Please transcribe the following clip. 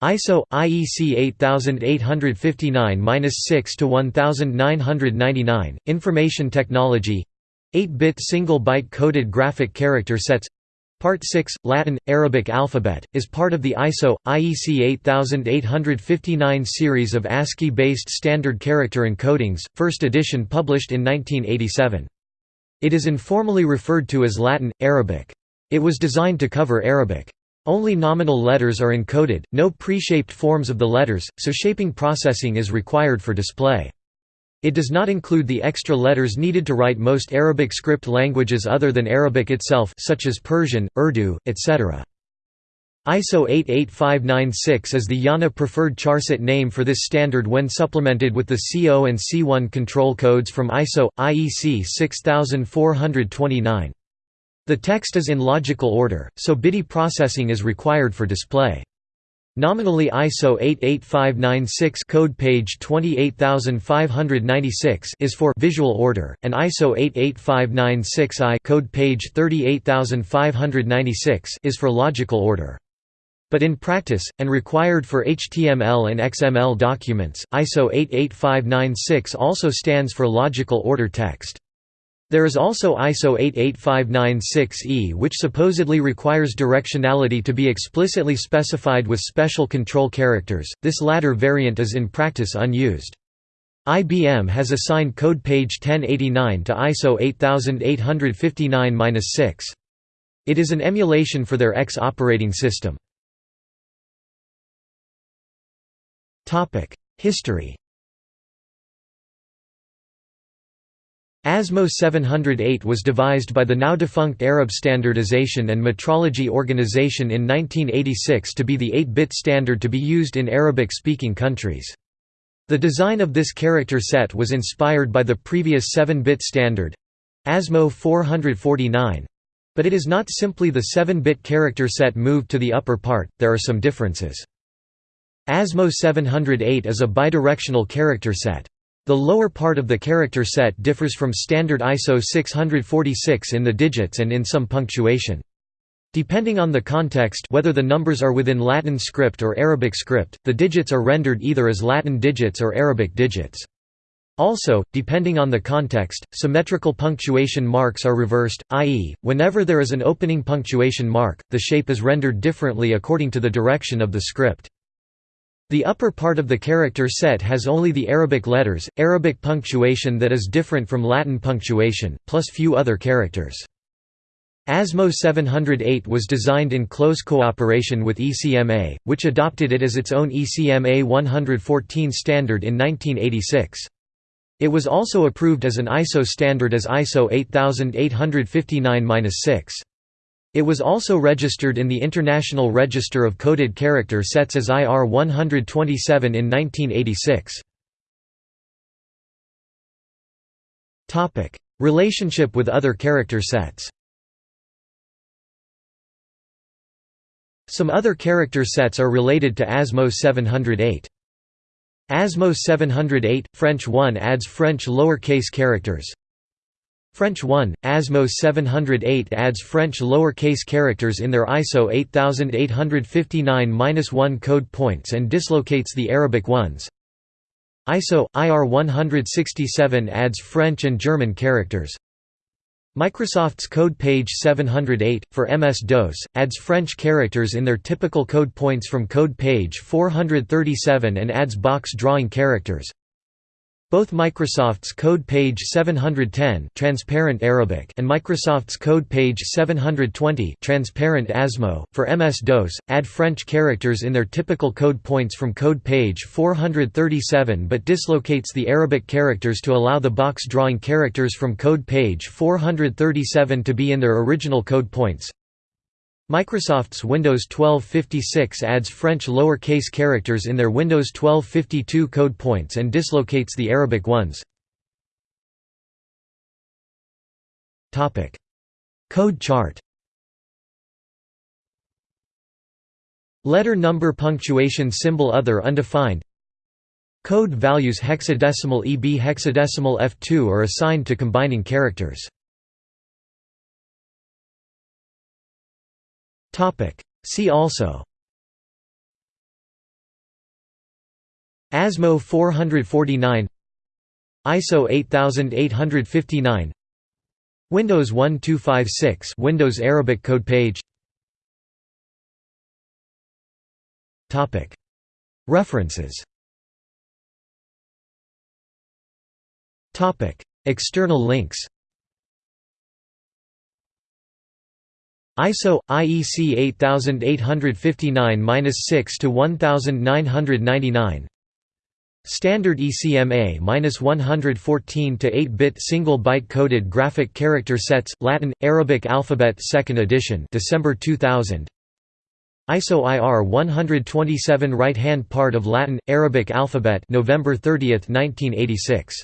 ISO IEC 8859-6 to 1999 Information Technology 8-bit single byte coded graphic character sets Part 6 Latin Arabic alphabet is part of the ISO IEC 8859 series of ASCII based standard character encodings first edition published in 1987 It is informally referred to as Latin Arabic. It was designed to cover Arabic only nominal letters are encoded, no pre-shaped forms of the letters, so shaping processing is required for display. It does not include the extra letters needed to write most Arabic script languages other than Arabic itself such as Persian, Urdu, etc. ISO 88596 is the IANA preferred charset name for this standard when supplemented with the CO and C1 control codes from ISO, IEC 6429. The text is in logical order, so BIDI processing is required for display. Nominally ISO 88596 code page 28596 is for visual order and ISO 88596I code page 38596 is for logical order. But in practice, and required for HTML and XML documents, ISO 88596 also stands for logical order text. There is also ISO 88596E which supposedly requires directionality to be explicitly specified with special control characters, this latter variant is in practice unused. IBM has assigned code page 1089 to ISO 8859-6. It is an emulation for their X operating system. History ASMO 708 was devised by the now-defunct Arab Standardization and Metrology Organization in 1986 to be the 8-bit standard to be used in Arabic-speaking countries. The design of this character set was inspired by the previous 7-bit standard—ASMO 449, but it is not simply the 7-bit character set moved to the upper part, there are some differences. ASMO 708 is a bidirectional character set. The lower part of the character set differs from standard ISO 646 in the digits and in some punctuation. Depending on the context whether the numbers are within Latin script or Arabic script, the digits are rendered either as Latin digits or Arabic digits. Also, depending on the context, symmetrical punctuation marks are reversed, i.e., whenever there is an opening punctuation mark, the shape is rendered differently according to the direction of the script. The upper part of the character set has only the Arabic letters, Arabic punctuation that is different from Latin punctuation, plus few other characters. ASMO 708 was designed in close cooperation with ECMA, which adopted it as its own ECMA 114 standard in 1986. It was also approved as an ISO standard as ISO 8859-6. It was also registered in the International Register of Coded Character Sets as IR 127 in 1986. Relationship with other character sets Some other character sets are related to ASMO 708. ASMO 708, French 1 adds French lowercase characters, French 1, ASMO 708 adds French lowercase characters in their ISO 8859-1 code points and dislocates the Arabic ones. ISO IR 167 adds French and German characters. Microsoft's code page 708 for MS-DOS adds French characters in their typical code points from code page 437 and adds box drawing characters. Both Microsoft's code page 710 transparent Arabic and Microsoft's code page 720 transparent ASMO for MS-DOS add French characters in their typical code points from code page 437 but dislocates the Arabic characters to allow the box drawing characters from code page 437 to be in their original code points. Microsoft's Windows 1256 adds French lower-case characters in their Windows 1252 code points and dislocates the Arabic ones. Topic: Code chart. Letter number punctuation symbol other undefined. Code values hexadecimal EB hexadecimal F2 are assigned to combining characters See also. ASMO 449 ISO 8859 Windows 1256 Windows Arabic code page. Topic. References. Topic. External links ISO IEC 8859-6 to 1999 Standard ECMA-114 to 8-bit single byte coded graphic character sets Latin Arabic alphabet 2nd edition December 2000 ISO IR 127 right hand part of Latin Arabic alphabet November 30, 1986